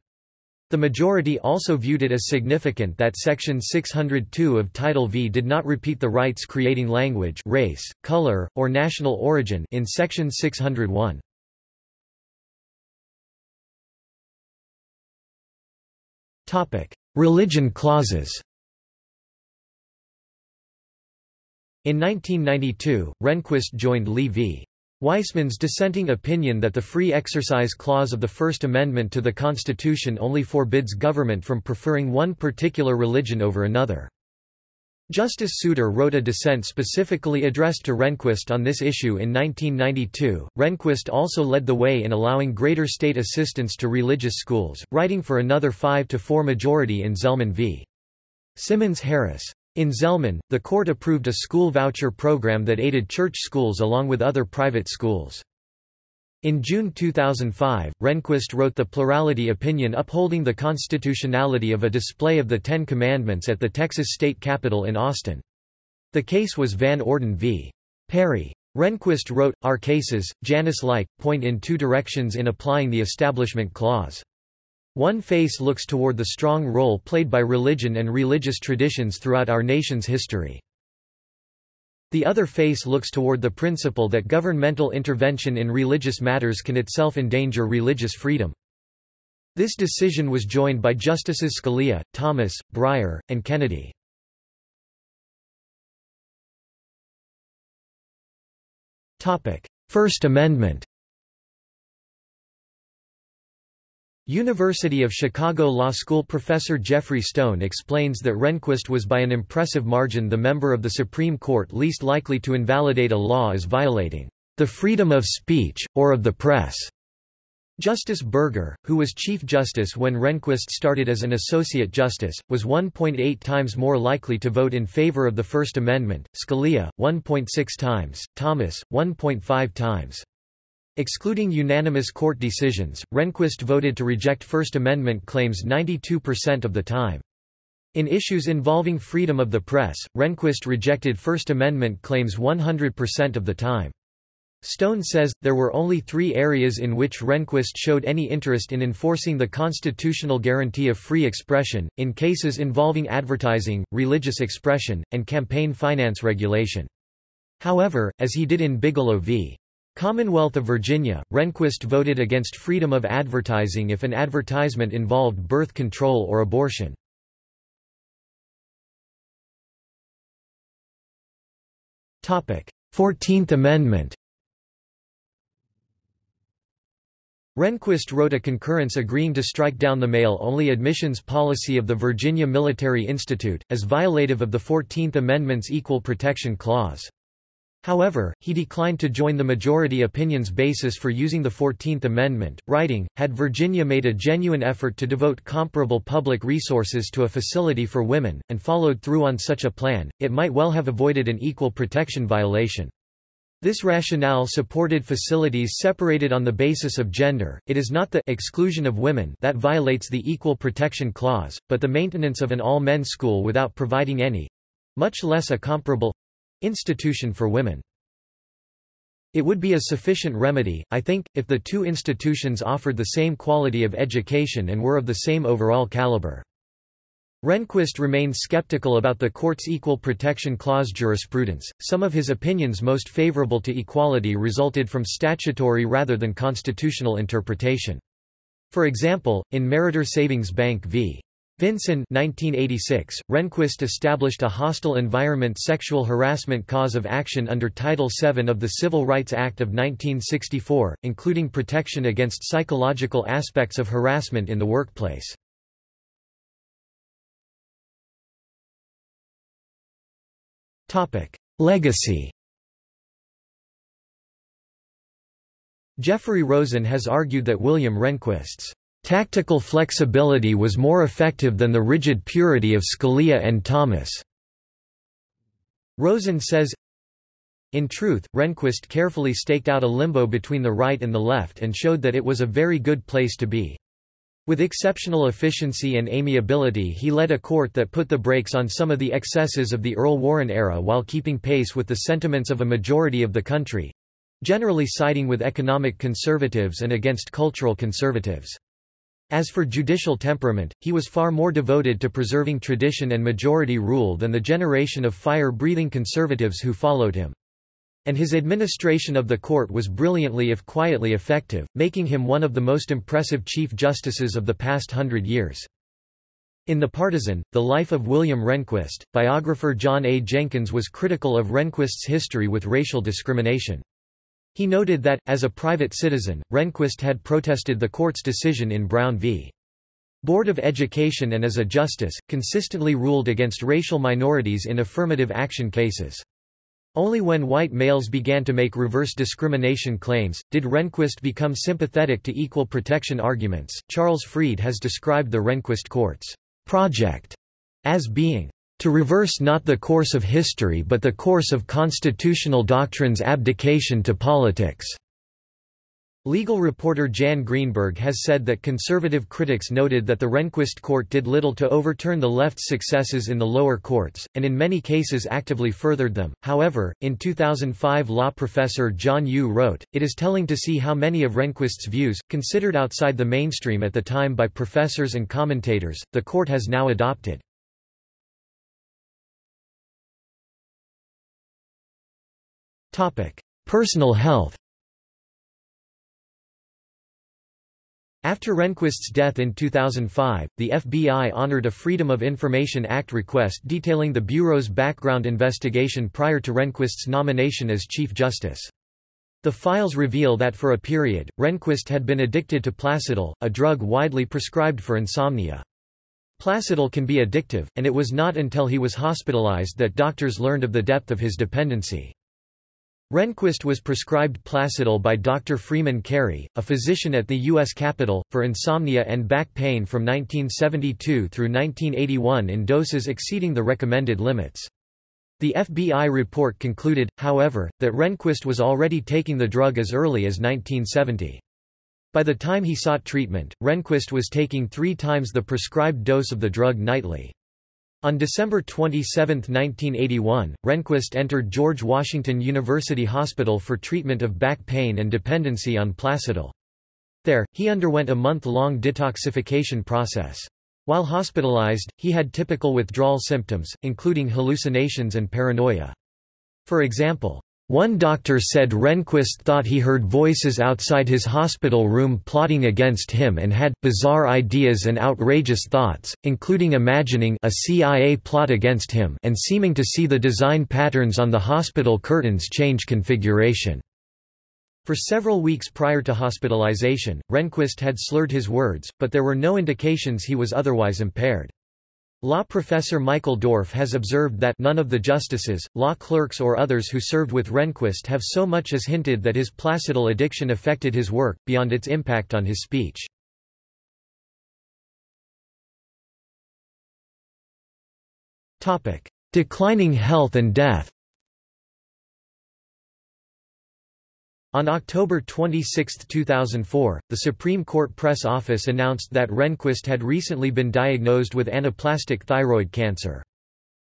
The majority also viewed it as significant that Section 602 of Title V did not repeat the rights creating language race, color, or national origin in Section 601. Religion clauses In 1992, Rehnquist joined Lee v. Weisman's dissenting opinion that the Free Exercise Clause of the First Amendment to the Constitution only forbids government from preferring one particular religion over another. Justice Souter wrote a dissent specifically addressed to Rehnquist on this issue in 1992. Rehnquist also led the way in allowing greater state assistance to religious schools, writing for another 5 to 4 majority in Zelman v. Simmons Harris. In Zelman, the court approved a school voucher program that aided church schools along with other private schools. In June 2005, Rehnquist wrote the plurality opinion upholding the constitutionality of a display of the Ten Commandments at the Texas state capitol in Austin. The case was Van Orden v. Perry. Rehnquist wrote, Our cases, Janus-like, point in two directions in applying the Establishment Clause. One face looks toward the strong role played by religion and religious traditions throughout our nation's history. The other face looks toward the principle that governmental intervention in religious matters can itself endanger religious freedom. This decision was joined by Justices Scalia, Thomas, Breyer, and Kennedy. First Amendment University of Chicago Law School professor Jeffrey Stone explains that Rehnquist was by an impressive margin the member of the Supreme Court least likely to invalidate a law as violating the freedom of speech, or of the press. Justice Burger, who was Chief Justice when Rehnquist started as an Associate Justice, was 1.8 times more likely to vote in favor of the First Amendment, Scalia, 1.6 times, Thomas, 1.5 times. Excluding unanimous court decisions, Rehnquist voted to reject First Amendment claims 92% of the time. In issues involving freedom of the press, Rehnquist rejected First Amendment claims 100% of the time. Stone says, there were only three areas in which Rehnquist showed any interest in enforcing the constitutional guarantee of free expression, in cases involving advertising, religious expression, and campaign finance regulation. However, as he did in Bigelow v. Commonwealth of Virginia, Rehnquist voted against freedom of advertising if an advertisement involved birth control or abortion. Fourteenth Amendment Rehnquist wrote a concurrence agreeing to strike down the male-only admissions policy of the Virginia Military Institute, as violative of the Fourteenth Amendment's Equal Protection Clause. However, he declined to join the majority opinion's basis for using the Fourteenth Amendment, writing, had Virginia made a genuine effort to devote comparable public resources to a facility for women, and followed through on such a plan, it might well have avoided an equal protection violation. This rationale supported facilities separated on the basis of gender, it is not the exclusion of women that violates the Equal Protection Clause, but the maintenance of an all-men school without providing any—much less a comparable—institution for women. It would be a sufficient remedy, I think, if the two institutions offered the same quality of education and were of the same overall caliber. Rehnquist remained skeptical about the court's Equal Protection Clause jurisprudence. Some of his opinions most favorable to equality resulted from statutory rather than constitutional interpretation. For example, in Meritor Savings Bank v. Vinson 1986, Rehnquist established a hostile environment sexual harassment cause of action under Title VII of the Civil Rights Act of 1964, including protection against psychological aspects of harassment in the workplace. Legacy Jeffrey Rosen has argued that William Rehnquist's tactical flexibility was more effective than the rigid purity of Scalia and Thomas. Rosen says, in truth, Rehnquist carefully staked out a limbo between the right and the left and showed that it was a very good place to be. With exceptional efficiency and amiability he led a court that put the brakes on some of the excesses of the Earl Warren era while keeping pace with the sentiments of a majority of the country—generally siding with economic conservatives and against cultural conservatives. As for judicial temperament, he was far more devoted to preserving tradition and majority rule than the generation of fire-breathing conservatives who followed him and his administration of the court was brilliantly if quietly effective, making him one of the most impressive Chief Justices of the past hundred years. In The Partisan, The Life of William Rehnquist, biographer John A. Jenkins was critical of Rehnquist's history with racial discrimination. He noted that, as a private citizen, Rehnquist had protested the court's decision in Brown v. Board of Education and as a justice, consistently ruled against racial minorities in affirmative action cases. Only when white males began to make reverse discrimination claims, did Rehnquist become sympathetic to equal protection arguments. Charles Fried has described the Rehnquist court's project as being to reverse not the course of history but the course of constitutional doctrine's abdication to politics. Legal reporter Jan Greenburg has said that conservative critics noted that the Rehnquist court did little to overturn the left's successes in the lower courts, and in many cases actively furthered them. However, in 2005 law professor John Yoo wrote, It is telling to see how many of Rehnquist's views, considered outside the mainstream at the time by professors and commentators, the court has now adopted. Personal health After Rehnquist's death in 2005, the FBI honored a Freedom of Information Act request detailing the Bureau's background investigation prior to Rehnquist's nomination as Chief Justice. The files reveal that for a period, Rehnquist had been addicted to Placidyl, a drug widely prescribed for insomnia. Placidyl can be addictive, and it was not until he was hospitalized that doctors learned of the depth of his dependency. Rehnquist was prescribed Placidyl by Dr. Freeman Cary, a physician at the U.S. Capitol, for insomnia and back pain from 1972 through 1981 in doses exceeding the recommended limits. The FBI report concluded, however, that Rehnquist was already taking the drug as early as 1970. By the time he sought treatment, Rehnquist was taking three times the prescribed dose of the drug nightly. On December 27, 1981, Rehnquist entered George Washington University Hospital for treatment of back pain and dependency on Placidyl. There, he underwent a month-long detoxification process. While hospitalized, he had typical withdrawal symptoms, including hallucinations and paranoia. For example, one doctor said Rehnquist thought he heard voices outside his hospital room plotting against him and had bizarre ideas and outrageous thoughts, including imagining a CIA plot against him and seeming to see the design patterns on the hospital curtains change configuration. For several weeks prior to hospitalization, Rehnquist had slurred his words, but there were no indications he was otherwise impaired. Law professor Michael Dorf has observed that none of the justices, law clerks or others who served with Rehnquist have so much as hinted that his Placidyl addiction affected his work, beyond its impact on his speech. Declining health and death On October 26, 2004, the Supreme Court Press Office announced that Rehnquist had recently been diagnosed with anaplastic thyroid cancer.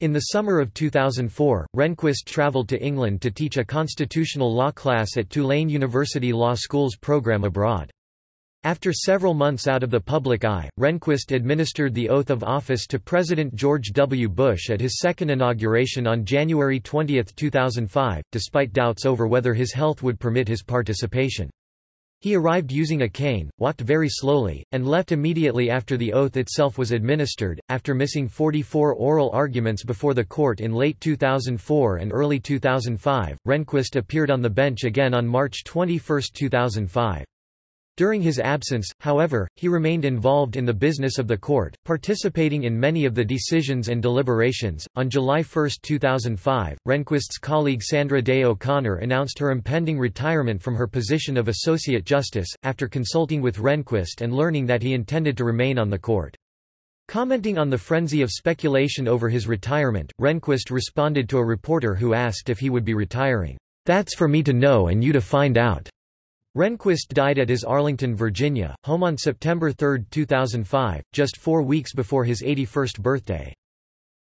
In the summer of 2004, Rehnquist traveled to England to teach a constitutional law class at Tulane University Law School's program abroad. After several months out of the public eye, Rehnquist administered the oath of office to President George W. Bush at his second inauguration on January 20, 2005, despite doubts over whether his health would permit his participation. He arrived using a cane, walked very slowly, and left immediately after the oath itself was administered. After missing 44 oral arguments before the court in late 2004 and early 2005, Rehnquist appeared on the bench again on March 21, 2005. During his absence, however, he remained involved in the business of the court, participating in many of the decisions and deliberations. On July 1, 2005, Rehnquist's colleague Sandra Day O'Connor announced her impending retirement from her position of Associate Justice, after consulting with Rehnquist and learning that he intended to remain on the court. Commenting on the frenzy of speculation over his retirement, Rehnquist responded to a reporter who asked if he would be retiring. That's for me to know and you to find out. Rehnquist died at his Arlington, Virginia, home on September 3, 2005, just four weeks before his 81st birthday.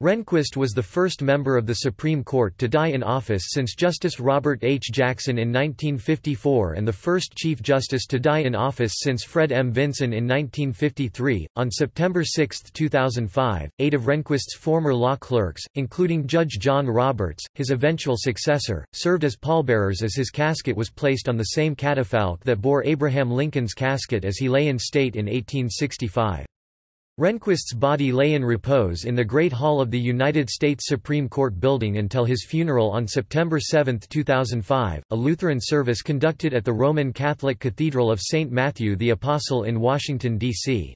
Rehnquist was the first member of the Supreme Court to die in office since Justice Robert H. Jackson in 1954 and the first Chief Justice to die in office since Fred M. Vinson in 1953. On September 6, 2005, eight of Rehnquist's former law clerks, including Judge John Roberts, his eventual successor, served as pallbearers as his casket was placed on the same catafalque that bore Abraham Lincoln's casket as he lay in state in 1865. Rehnquist's body lay in repose in the Great Hall of the United States Supreme Court building until his funeral on September 7, 2005, a Lutheran service conducted at the Roman Catholic Cathedral of St. Matthew the Apostle in Washington, D.C.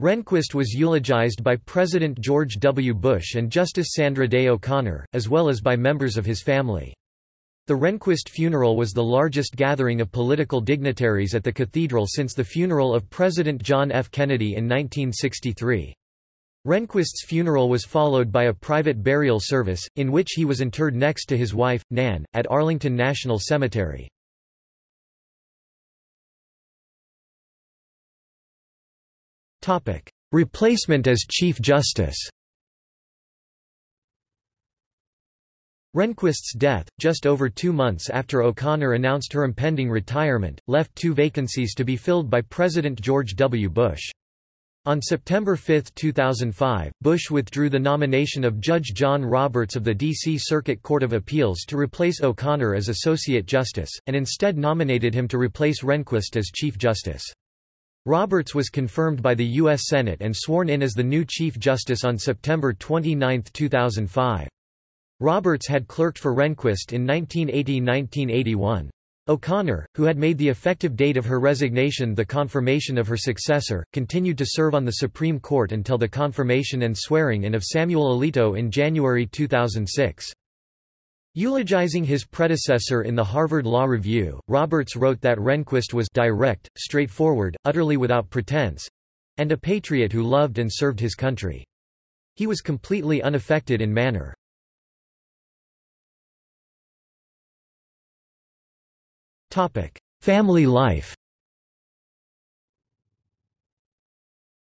Rehnquist was eulogized by President George W. Bush and Justice Sandra Day O'Connor, as well as by members of his family. The Rehnquist funeral was the largest gathering of political dignitaries at the cathedral since the funeral of President John F. Kennedy in 1963. Rehnquist's funeral was followed by a private burial service, in which he was interred next to his wife, Nan, at Arlington National Cemetery. Replacement as Chief Justice Rehnquist's death, just over two months after O'Connor announced her impending retirement, left two vacancies to be filled by President George W. Bush. On September 5, 2005, Bush withdrew the nomination of Judge John Roberts of the D.C. Circuit Court of Appeals to replace O'Connor as Associate Justice, and instead nominated him to replace Rehnquist as Chief Justice. Roberts was confirmed by the U.S. Senate and sworn in as the new Chief Justice on September 29, 2005. Roberts had clerked for Rehnquist in 1980–1981. O'Connor, who had made the effective date of her resignation the confirmation of her successor, continued to serve on the Supreme Court until the confirmation and swearing-in of Samuel Alito in January 2006. Eulogizing his predecessor in the Harvard Law Review, Roberts wrote that Rehnquist was direct, straightforward, utterly without pretense—and a patriot who loved and served his country. He was completely unaffected in manner. Family life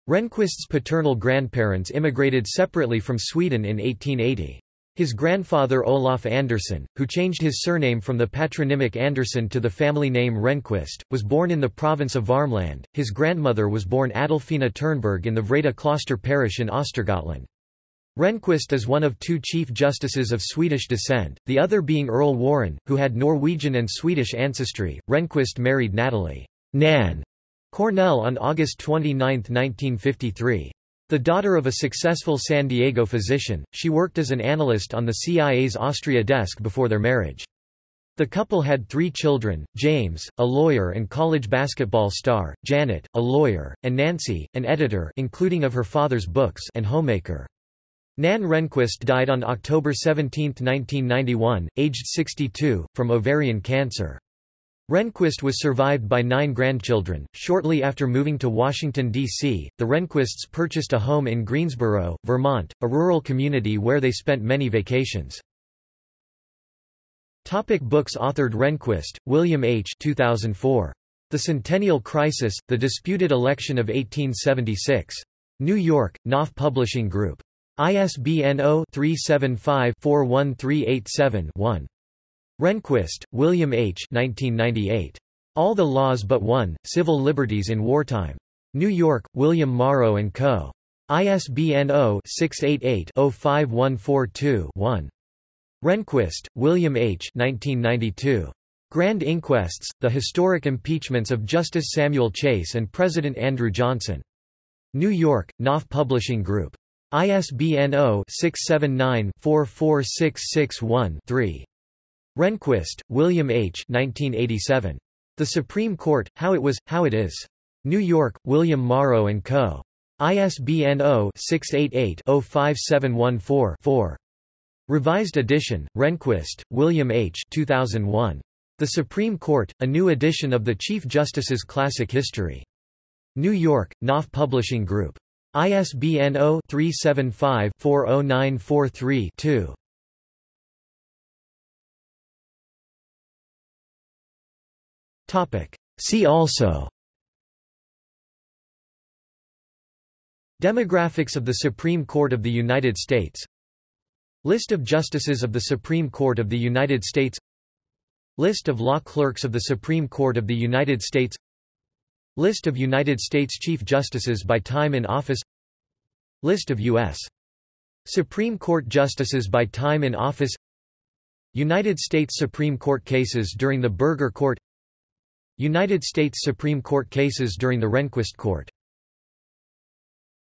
Rehnquist's paternal grandparents immigrated separately from Sweden in 1880. His grandfather Olaf Andersson, who changed his surname from the patronymic Andersson to the family name Rehnquist, was born in the province of Varmland. His grandmother was born Adolfina Ternberg in the Vreta Kloster parish in Östergötland. Rehnquist is one of two Chief Justices of Swedish descent, the other being Earl Warren, who had Norwegian and Swedish ancestry. Rehnquist married Natalie Nan Cornell on August 29, 1953. The daughter of a successful San Diego physician, she worked as an analyst on the CIA's Austria desk before their marriage. The couple had three children, James, a lawyer and college basketball star, Janet, a lawyer, and Nancy, an editor including of her father's books and homemaker. Nan Rehnquist died on October 17, 1991, aged 62, from ovarian cancer. Rehnquist was survived by nine grandchildren. Shortly after moving to Washington, D.C., the Rehnquists purchased a home in Greensboro, Vermont, a rural community where they spent many vacations. Topic books authored Rehnquist, William H. 2004. The Centennial Crisis, The Disputed Election of 1876. New York, Knopf Publishing Group. ISBN 0-375-41387-1. Rehnquist, William H. 1998. All the Laws But One, Civil Liberties in Wartime. New York, William Morrow & Co. ISBN 0-688-05142-1. Rehnquist, William H. 1992. Grand Inquests, The Historic Impeachments of Justice Samuel Chase and President Andrew Johnson. New York, Knopf Publishing Group. ISBN 0-679-44661-3. Rehnquist, William H. 1987. The Supreme Court, How It Was, How It Is. New York, William Morrow & Co. ISBN 0-688-05714-4. Revised edition, Rehnquist, William H. 2001. The Supreme Court, a new edition of the Chief Justice's Classic History. New York, Knopf Publishing Group. ISBN 0-375-40943-2. See also. Demographics of the Supreme Court of the United States. List of Justices of the Supreme Court of the United States. List of law clerks of the Supreme Court of the United States List of United States Chief Justices by time in office List of U.S. Supreme Court Justices by time in office United States Supreme Court cases during the Burger Court United States Supreme Court cases during the Rehnquist Court